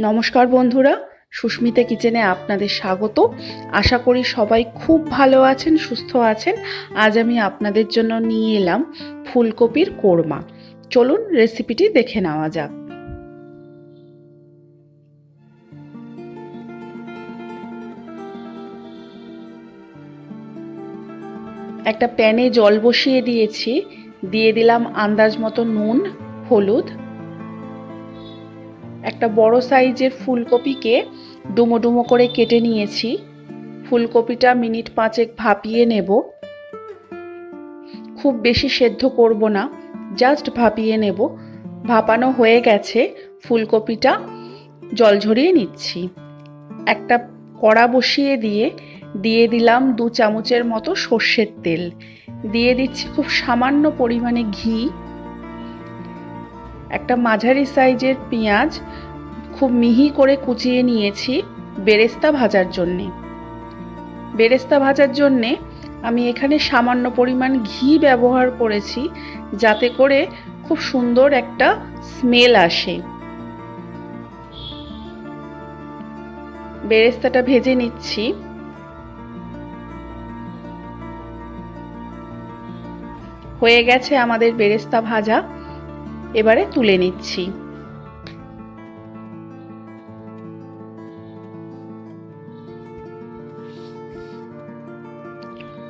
নমস্কার বন্ধুরা, সুস্মিতা কিচেনে আপনাদের স্বাগত। আশা করি সবাই খুব ভালো আছেন, সুস্থ আছেন। আজ আমি আপনাদের জন্য নিয়ে এলাম ফুলকপির কোরমা। চলুন রেসিপিটি দেখে নেওয়া যাক। একটা প্যানে জল বসিয়ে দিয়েছি। দিয়ে দিলাম আন্দাজ মতো নুন, হলুদ একটা বড় সাইজের ফুলকপিকে ডুমো ডুমো করে কেটে নিয়েছি। ফুলকপিটা মিনিট পাঁচেক ভাপিয়ে নেব। খুব বেশি সেদ্ধ করব না, জাস্ট ভাপিয়ে নেব। ভাপানো হয়ে গেছে, ফুলকপিটা জল ঝরিয়ে নিচ্ছি। একটা কড়া বসিয়ে দিয়ে দিয়ে দিলাম দু চামচের মতো সর্ষের তেল। দিয়ে দিচ্ছি খুব সামান্য পরিমাণে ঘি। একটা মাঝারি সাইজের পেঁয়াজ খুব মিহি করে কুচিয়ে নিয়েছি বেরেস্তা ভাজার জন্যে। বেরেস্তা ভাজার জন্যে আমি এখানে সামান্য পরিমাণ ঘি ব্যবহার করেছি, যাতে করে খুব সুন্দর একটা স্মেল আসে। বেরেস্তাটা ভেজে নিচ্ছি। হয়ে গেছে আমাদের বেরেস্তা ভাজা। এবারে তুলে নিচ্ছি।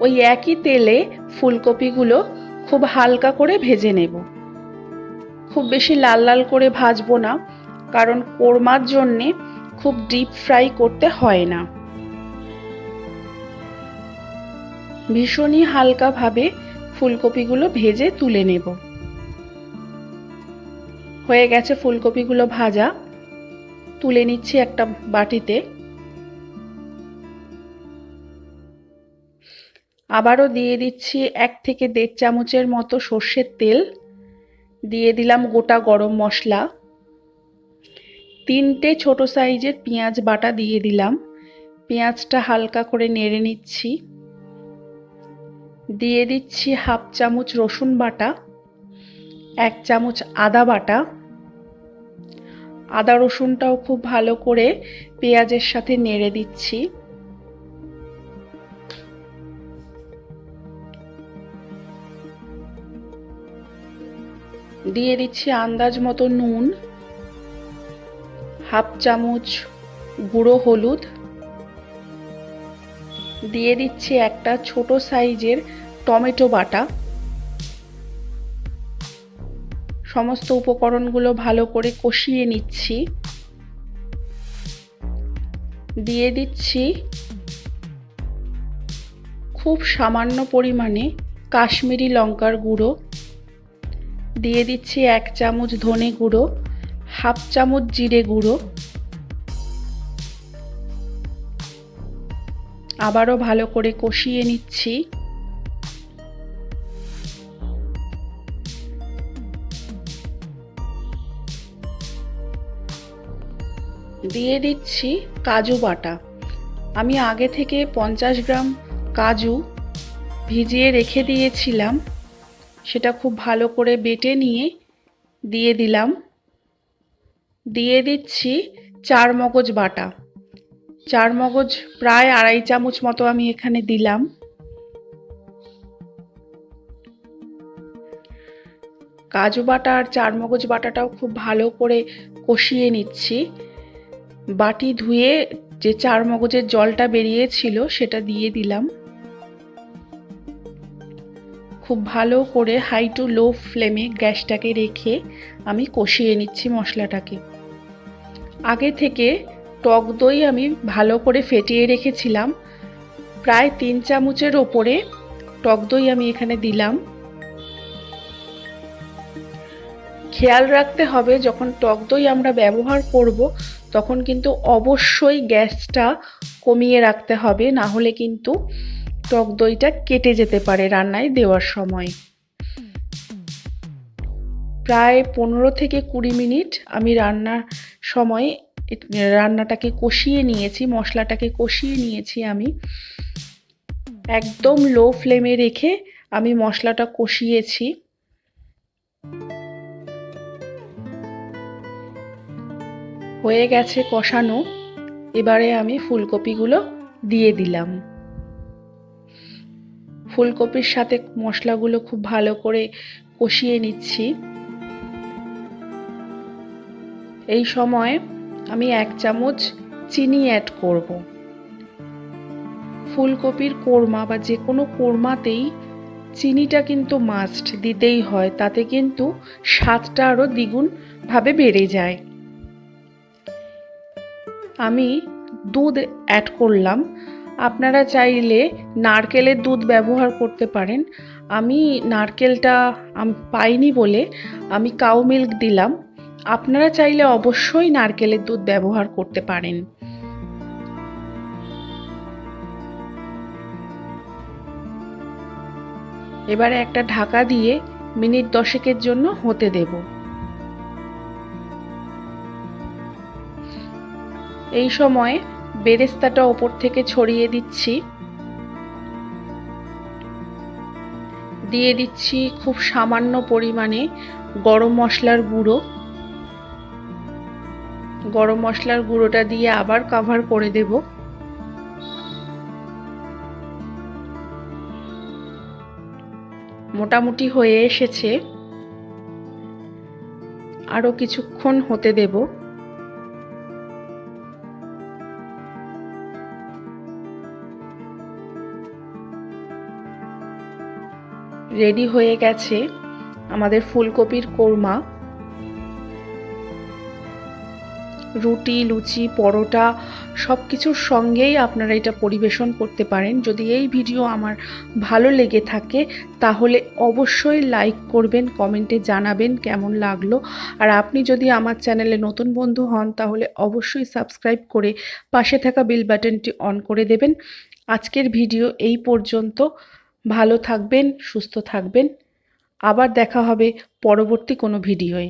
ওই একই তেলে ফুলকপিগুলো খুব হালকা করে ভেজে নেব। খুব বেশি লাল লাল করে ভাজবো না, কারণ কোরমার জন্যে খুব ডিপ ফ্রাই করতে হয় না। ভীষণই হালকাভাবে ফুলকপিগুলো ভেজে তুলে নেব। হয়ে গেছে ফুলকপিগুলো ভাজা। তুলে নিচ্ছি একটা বাটিতে। আবারও দিয়ে দিচ্ছি এক থেকে দেড় চামচের মতো সর্ষের তেল। দিয়ে দিলাম গোটা গরম মশলা। তিনটে ছোট সাইজের পেঁয়াজ বাটা দিয়ে দিলাম। পেঁয়াজটা হালকা করে নেড়ে নিচ্ছি। দিয়ে দিচ্ছি হাফ চামচ রসুন বাটা, এক চামচ আদা বাটা। আদা রসুনটাও খুব ভালো করে পেঁয়াজের সাথে নেড়ে দিচ্ছি। দিয়ে দিচ্ছি আন্দাজ মতো নুন, হাফ চামচ গুঁড়ো হলুদ, দিয়ে দিচ্ছি একটা ছোট সাইজের টমেটো বাটা। সমস্ত উপকরণগুলো ভালো করে কষিয়ে নিচ্ছি। দিয়ে দিচ্ছি খুব সামান্য পরিমাণে কাশ্মীরি লঙ্কার গুঁড়ো। দিয়ে দিচ্ছি এক চামচ ধনে গুঁড়ো, হাফ চামচ জিরে গুঁড়ো। আবারও ভালো করে কষিয়ে নিচ্ছি। দিয়ে দিচ্ছি কাজু বাটা। আমি আগে থেকে পঞ্চাশ গ্রাম কাজু ভিজিয়ে রেখে দিয়েছিলাম। সেটা খুব ভালো করে বেটে নিয়ে দিয়ে দিলাম। দিয়ে দিচ্ছি চার মগজ বাটা। চার মগজ প্রায় আড়াই চামচ মতো আমি এখানে দিলাম। কাজু বাটা আর চার মগজ বাটাটাও খুব ভালো করে কষিয়ে নিচ্ছি। বাটি ধুয়ে যে চার মগজের জলটা বেরিয়েছিল সেটা দিয়ে দিলাম। খুব ভালো করে হাই টু লো ফ্লেমে গ্যাসটাকে রেখে আমি কষিয়ে নিচ্ছি মশলাটাকে। আগে থেকে টক দই আমি ভালো করে ফেটিয়ে রেখেছিলাম। প্রায় তিন চামচের ওপরে টক দই আমি এখানে দিলাম। খেয়াল রাখতে হবে, যখন টক দই আমরা ব্যবহার করব, তখন কিন্তু অবশ্যই গ্যাসটা কমিয়ে রাখতে হবে, না হলে কিন্তু টক দইটা কেটে যেতে পারে রান্নায় দেওয়ার সময়। প্রায় পনেরো থেকে কুড়ি মিনিট আমি রান্নার সময় রান্নাটাকে কষিয়ে নিয়েছি, মশলাটাকে কষিয়ে নিয়েছি আমি। একদম লো ফ্লেমে রেখে আমি মশলাটা কষিয়েছি। হয়ে গেছে কষানো। এবারে আমি ফুলকপিগুলো দিয়ে দিলাম। ফুলকপির সাথে মশলাগুলো খুব ভালো করে কষিয়ে নিচ্ছি। এই সময় আমি এক চামচ চিনি অ্যাড করব। ফুলকপির কোরমা বা যে কোনো কোরমাতেই চিনিটা কিন্তু মাস্ট দিতেই হয়, তাতে কিন্তু স্বাদটা আরও দ্বিগুণভাবে বেড়ে যায়। আমি দুধ অ্যাড করলাম। আপনারা চাইলে নারকেলের দুধ ব্যবহার করতে পারেন। আমি নারকেলটা পাইনি বলে আমি কাউ মিল্ক দিলাম। আপনারা চাইলে অবশ্যই নারকেলের দুধ ব্যবহার করতে পারেন। এবারে একটা ঢাকা দিয়ে মিনিট দশেকের জন্য হতে দেব। এই সময় বেরেস্তাটা ওপর থেকে ছড়িয়ে দিচ্ছি। দিয়ে দিচ্ছি খুব সামান্য পরিমাণে গরম মশলার গুঁড়ো। গরম মশলার গুঁড়োটা দিয়ে আবার কাভার করে দেব। মোটামুটি হয়ে এসেছে। আরও কিছুক্ষণ হতে দেব। রেডি হয়ে গেছে আমাদের ফুলকপির কোরমা। রুটি, লুচি, পরোটা সব কিছুর সঙ্গেই আপনারা এটা পরিবেশন করতে পারেন। যদি এই ভিডিও আমার ভালো লেগে থাকে, তাহলে অবশ্যই লাইক করবেন, কমেন্টে জানাবেন কেমন লাগল। আর আপনি যদি আমার চ্যানেলে নতুন বন্ধু হন, তাহলে অবশ্যই সাবস্ক্রাইব করে পাশে থাকা বেল বাটনটি অন করে দেবেন। আজকের ভিডিও এই পর্যন্ত। ভালো থাকবেন সুস্থ থাকবেন। আবার দেখা হবে পরবর্তী কোনো ভিডিওয়।